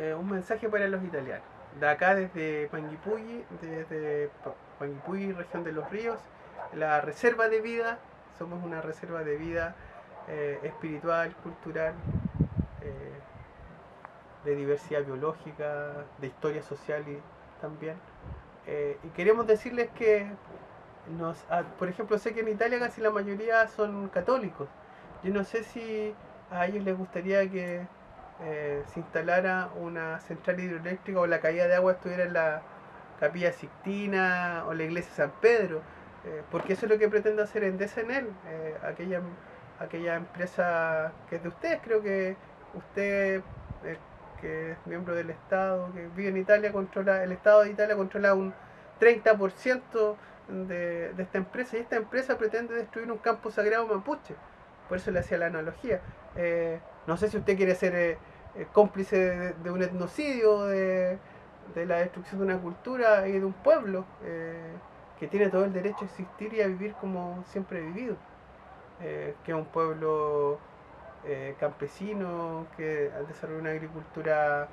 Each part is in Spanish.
eh, un mensaje para los italianos. De acá desde Panguipulli, desde Panguipulli, región de los ríos, la reserva de vida, somos una reserva de vida eh, espiritual, cultural, eh, de diversidad biológica, de historia social y también. y queremos decirles que, nos, ah, por ejemplo, sé que en Italia casi la mayoría son católicos. Yo no sé si a ellos les gustaría que eh, se instalara una central hidroeléctrica o la caída de agua estuviera en la capilla Sixtina o la iglesia San Pedro, eh, porque eso es lo que pretende hacer en DSNL, eh, aquella, aquella empresa que es de ustedes, creo que usted que es miembro del Estado, que vive en Italia, controla, el Estado de Italia controla un 30% de, de esta empresa y esta empresa pretende destruir un campo sagrado mapuche, por eso le hacía la analogía. no sé si usted quiere ser eh, cómplice de, un etnocidio, de, la destrucción de una cultura y de un pueblo eh, que tiene todo el derecho a existir y a vivir como siempre ha vivido. Eh, que es un pueblo campesino, que ha desarrollado una agricultura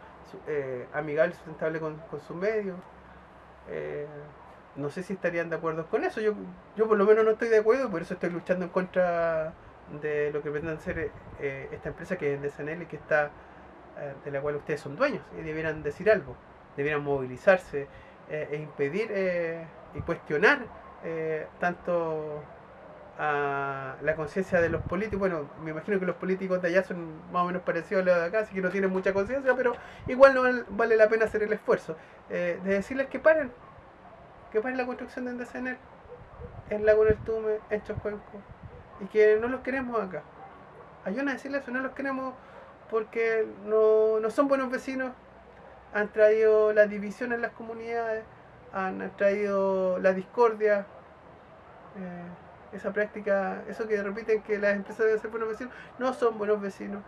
amigable, sustentable con, con su medio. no sé si estarían de acuerdo con eso. Yo, yo por lo menos no estoy de acuerdo, por eso estoy luchando en contra de lo que pretenden hacer esta empresa que es de SNL y que está eh, de la cual ustedes son dueños y debieran decir algo, debieran movilizarse eh, e impedir eh, y cuestionar tanto a la conciencia de los políticos. Bueno, me imagino que los políticos de allá son más o menos parecidos a los de acá, así que no tienen mucha conciencia, pero igual no vale la pena hacer el esfuerzo de decirles que paren, que paren la construcción de Endesener en Lago del Tume, en Chocuenco, y que no los queremos acá. Ayúdanos a decirles eso, no los queremos porque no, no son buenos vecinos, han traído la división en las comunidades, han traído la discordia, eh, esa práctica, eso que repiten que las empresas deben ser buenos vecinos, no son buenos vecinos.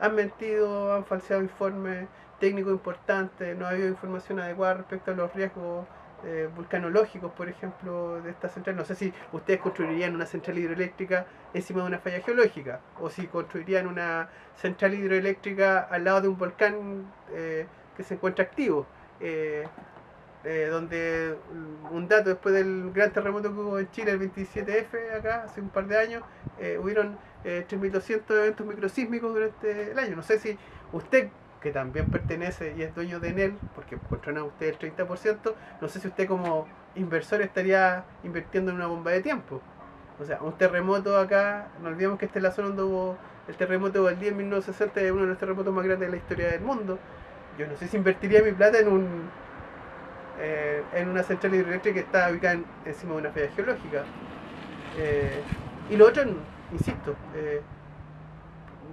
Han mentido, han falseado informes técnicos importantes, no ha habido información adecuada respecto a los riesgos eh, vulcanológicos, por ejemplo, de esta central. No sé si ustedes construirían una central hidroeléctrica encima de una falla geológica, o si construirían una central hidroeléctrica al lado de un volcán eh, que se encuentra activo. Eh, donde un dato después del gran terremoto que hubo en Chile, el 27F, acá, hace un par de años, hubieron 3.200 eventos microsísmicos durante el año. No sé si usted que también pertenece y es dueño de Enel, porque controla usted el 30%, no sé si usted como inversor estaría invirtiendo en una bomba de tiempo. O sea, un terremoto acá, no olvidemos que esta es la zona donde hubo el terremoto del día en 1960, es uno de los terremotos más grandes de la historia del mundo. Yo no sé si invertiría mi plata en un eh, en una central hidroeléctrica que está ubicada encima de una falla geológica. Eh, y lo otro, insisto, eh,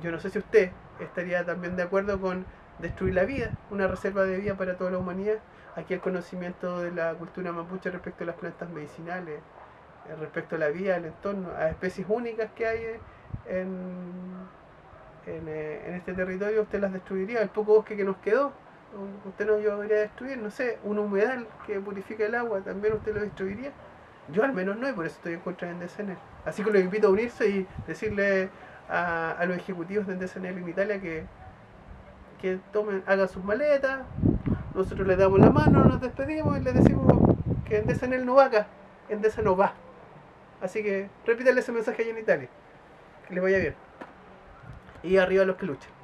yo no sé si usted estaría también de acuerdo con destruir la vida, una reserva de vida para toda la humanidad. Aquí el conocimiento de la cultura mapuche respecto a las plantas medicinales, eh, respecto a la vida, al entorno, a especies únicas que hay en, eh, en, este territorio, usted las destruiría. El poco bosque que nos quedó, usted no llevaría a destruir, no sé, un humedal que purifica el agua, también usted lo destruiría. Yo al menos no, y por eso estoy en contra de DCN. Así que lo invito a unirse y decirle a, los ejecutivos de DSNL en Italia que, que tomen, hagan sus maletas, nosotros les damos la mano, nos despedimos y les decimos que en DSNL no va acá, en no va. Así que repítale ese mensaje allá en Italia, que les vaya bien. Y arriba los que luchen.